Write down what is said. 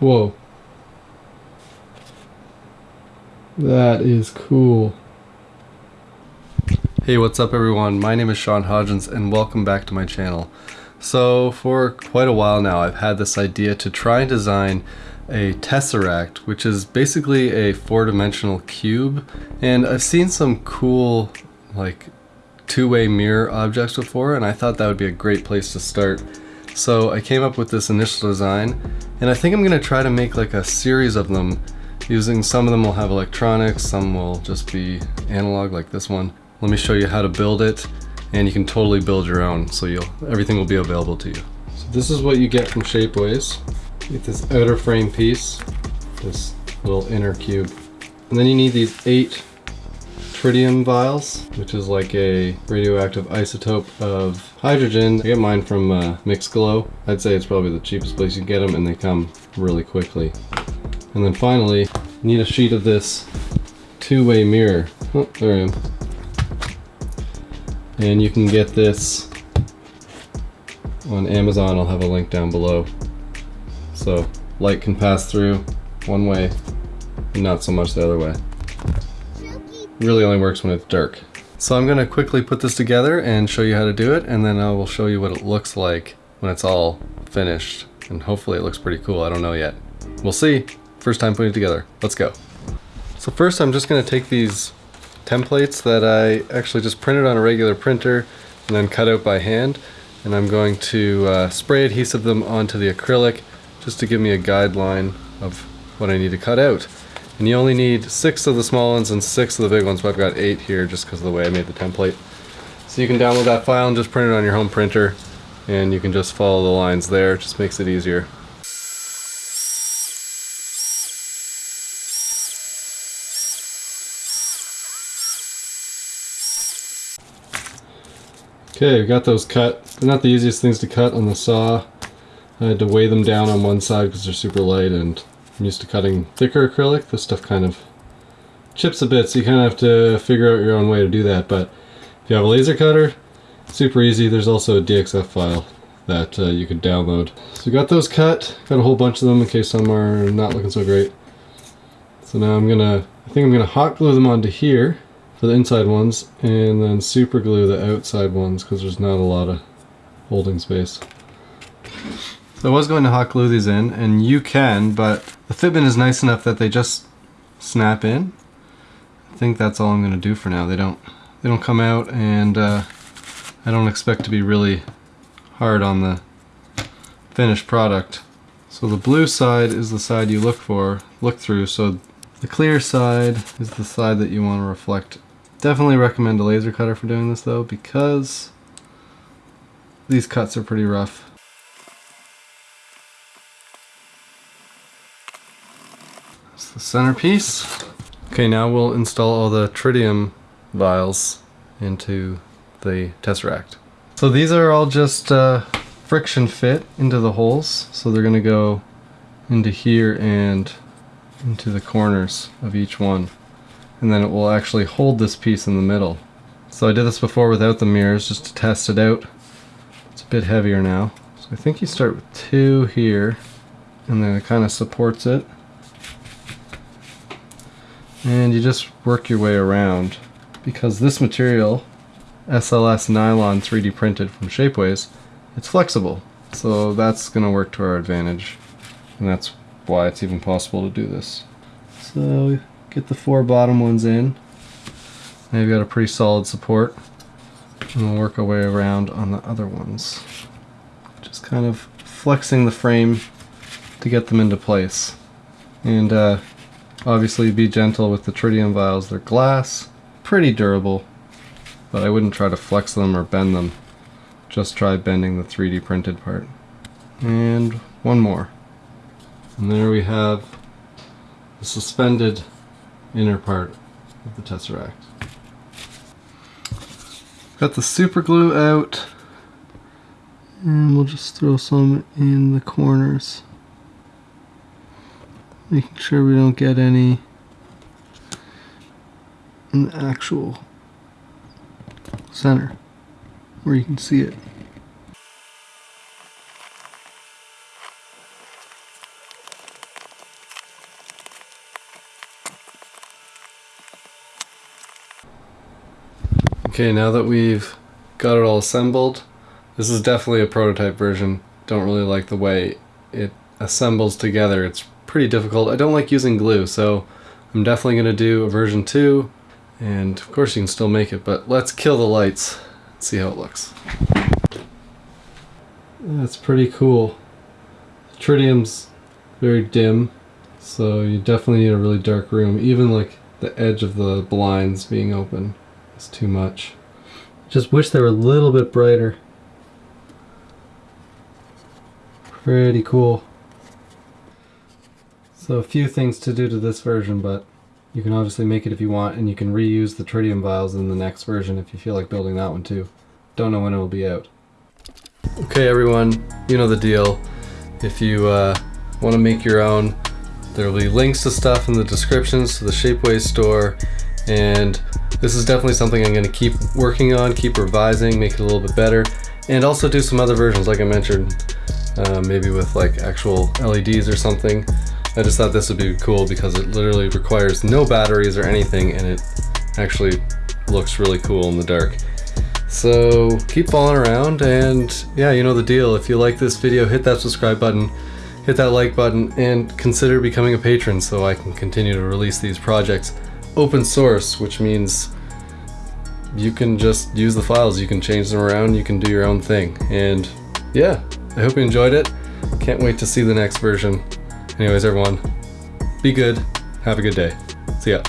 Whoa. That is cool. Hey, what's up everyone? My name is Sean Hodgins and welcome back to my channel. So for quite a while now I've had this idea to try and design a tesseract which is basically a four-dimensional cube and I've seen some cool like two-way mirror objects before and I thought that would be a great place to start. So I came up with this initial design and I think I'm gonna try to make like a series of them using some of them will have electronics, some will just be analog like this one. Let me show you how to build it and you can totally build your own so you'll everything will be available to you. So this is what you get from Shapeways. You get this outer frame piece, this little inner cube. And then you need these eight tritium vials, which is like a radioactive isotope of hydrogen. I get mine from uh, MixGlo. I'd say it's probably the cheapest place you get them and they come really quickly. And then finally, need a sheet of this two-way mirror. Oh, there I am. And you can get this on Amazon. I'll have a link down below. So light can pass through one way and not so much the other way. Really only works when it's dark. So I'm going to quickly put this together and show you how to do it and then I will show you what it looks like when it's all finished. And hopefully it looks pretty cool. I don't know yet. We'll see. First time putting it together. Let's go. So first I'm just going to take these templates that I actually just printed on a regular printer and then cut out by hand and I'm going to uh, spray adhesive them onto the acrylic just to give me a guideline of what I need to cut out. And you only need six of the small ones and six of the big ones, but I've got eight here just because of the way I made the template. So you can download that file and just print it on your home printer and you can just follow the lines there, it just makes it easier. Okay, we got those cut. They're not the easiest things to cut on the saw. I had to weigh them down on one side because they're super light and I'm used to cutting thicker acrylic. This stuff kind of chips a bit, so you kind of have to figure out your own way to do that. But if you have a laser cutter, super easy. There's also a DXF file that uh, you could download. So got those cut. Got a whole bunch of them in case some are not looking so great. So now I'm gonna, I think I'm gonna hot glue them onto here for the inside ones and then super glue the outside ones because there's not a lot of holding space. So I was going to hot glue these in and you can but the fitment is nice enough that they just snap in. I think that's all I'm going to do for now. They don't they don't come out and uh, I don't expect to be really hard on the finished product. So the blue side is the side you look for, look through, so the clear side is the side that you want to reflect Definitely recommend a laser cutter for doing this though because these cuts are pretty rough. That's the centerpiece. Okay, now we'll install all the tritium vials into the Tesseract. So these are all just uh, friction fit into the holes. So they're gonna go into here and into the corners of each one and then it will actually hold this piece in the middle. So I did this before without the mirrors just to test it out. It's a bit heavier now. So I think you start with two here and then it kind of supports it. And you just work your way around because this material, SLS nylon 3D printed from Shapeways, it's flexible. So that's going to work to our advantage. And that's why it's even possible to do this. So get the four bottom ones in. Now you've got a pretty solid support. And we'll work our way around on the other ones. Just kind of flexing the frame to get them into place. And uh, obviously be gentle with the tritium vials. They're glass, pretty durable, but I wouldn't try to flex them or bend them. Just try bending the 3D printed part. And one more. And there we have the suspended inner part of the Tesseract. Got the super glue out and we'll just throw some in the corners making sure we don't get any in the actual center where you can see it. Okay, now that we've got it all assembled, this is definitely a prototype version. Don't really like the way it assembles together. It's pretty difficult. I don't like using glue, so I'm definitely going to do a version 2. And of course you can still make it, but let's kill the lights. See how it looks. That's pretty cool. Tritium's very dim, so you definitely need a really dark room. Even like the edge of the blinds being open is too much. Just wish they were a little bit brighter. Pretty cool. So a few things to do to this version, but you can obviously make it if you want, and you can reuse the tritium vials in the next version if you feel like building that one too. Don't know when it will be out. Okay everyone, you know the deal. If you uh, want to make your own, there will be links to stuff in the descriptions to the Shapeways store, and this is definitely something I'm going to keep working on, keep revising, make it a little bit better, and also do some other versions like I mentioned, uh, maybe with like actual LEDs or something. I just thought this would be cool because it literally requires no batteries or anything and it actually looks really cool in the dark. So keep following around and yeah, you know the deal. If you like this video, hit that subscribe button, hit that like button, and consider becoming a patron so I can continue to release these projects open source, which means you can just use the files, you can change them around, you can do your own thing. And yeah, I hope you enjoyed it. Can't wait to see the next version. Anyways, everyone, be good. Have a good day. See ya.